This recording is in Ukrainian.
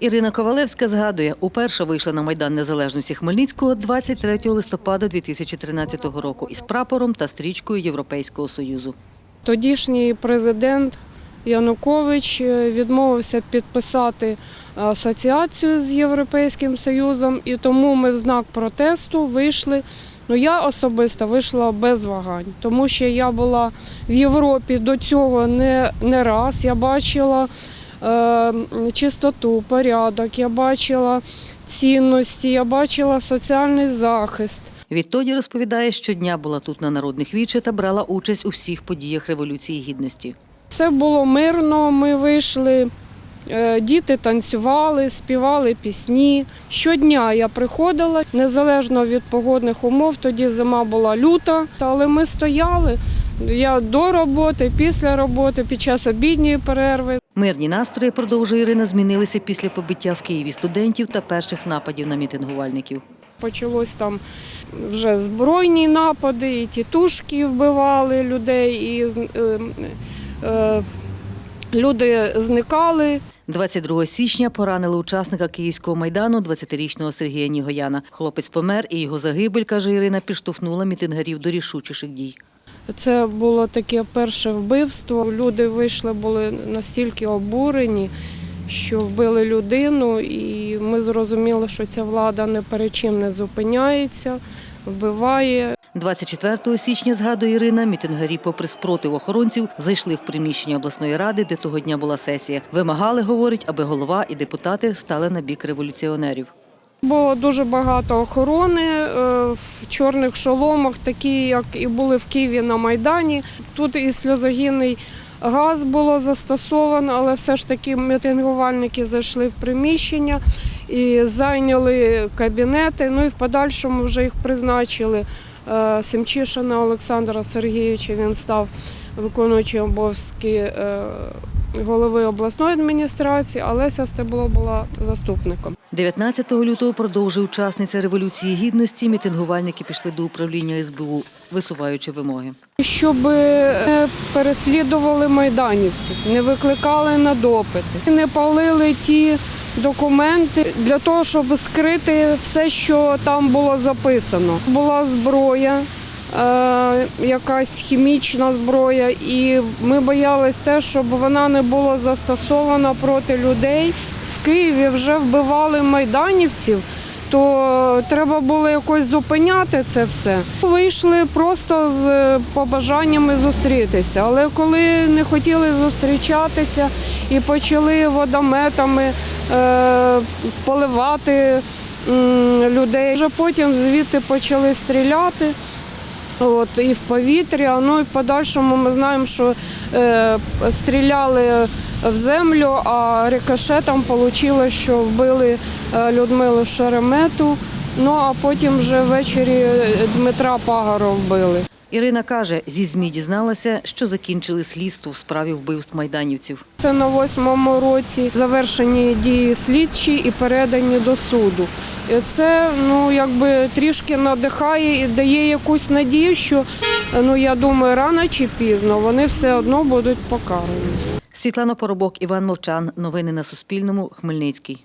Ірина Ковалевська згадує, уперше вийшла на Майдан Незалежності Хмельницького 23 листопада 2013 року із прапором та стрічкою Європейського Союзу. Тодішній президент Янукович е, відмовився підписати асоціацію з Європейським Союзом, і тому ми в знак протесту вийшли. Ну я особисто вийшла без вагань, тому що я була в Європі до цього не, не раз. Я бачила е, чистоту, порядок, я бачила цінності, я бачила соціальний захист. Відтоді розповідає, щодня була тут на народних віче та брала участь у всіх подіях Революції Гідності. Все було мирно, ми вийшли, е, діти танцювали, співали пісні. Щодня я приходила, незалежно від погодних умов, тоді зима була люта, але ми стояли. Я до роботи, після роботи, під час обідньої перерви. Мирні настрої, продовжує Ірина, змінилися після побиття в Києві студентів та перших нападів на мітингувальників. Почалось там вже збройні напади, і тітушки вбивали людей, і е, е, люди зникали. 22 січня поранили учасника Київського майдану 20-річного Сергія Нігояна. Хлопець помер, і його загибель, каже Ірина, підштовхнула мітингарів до рішучіших дій. Це було таке перше вбивство. Люди вийшли, були настільки обурені, що вбили людину, і ми зрозуміли, що ця влада не перед чим не зупиняється, вбиває. 24 січня, згадує Ірина, мітингарі, попри спротив охоронців, зайшли в приміщення обласної ради, де того дня була сесія. Вимагали, говорить, аби голова і депутати стали на бік революціонерів. Було дуже багато охорони е, в чорних шоломах, такі, як і були в Києві на Майдані. Тут і сльозогінний газ було застосовано, але все ж таки мітингувальники зайшли в приміщення і зайняли кабінети. Ну і в подальшому вже їх призначили. Е, Семчишина Олександра Сергійовича він став виконуючим обов'язки е, голови обласної адміністрації, а Леся Стебло була заступником. 19 лютого продовжує учасниця Революції Гідності. Мітингувальники пішли до управління СБУ, висуваючи вимоги. Щоб не переслідували майданівців, не викликали на допити, не палили ті документи для того, щоб скрити все, що там було записано. Була зброя, е, якась хімічна зброя, і ми боялись те, щоб вона не була застосована проти людей. В Києві вже вбивали майданівців то треба було якось зупиняти це все. Вийшли просто з побажаннями зустрітися. Але коли не хотіли зустрічатися і почали водометами е, поливати людей, вже потім звідти почали стріляти. От, і в повітря, ну і в подальшому ми знаємо, що е, стріляли в землю, а рикошетом вийшло, що вбили е, Людмилу Шеремету. Ну а потім вже ввечері Дмитра Пагара вбили. Ірина каже, зі ЗМІ дізналася, що закінчили слідство в справі вбивств майданівців. Це на восьмому році завершені дії слідчі і передані до суду. І це ну якби трішки надихає і дає якусь надію, що ну я думаю, рано чи пізно вони все одно будуть покарані. Світлана Поробок, Іван Мовчан. Новини на Суспільному. Хмельницький.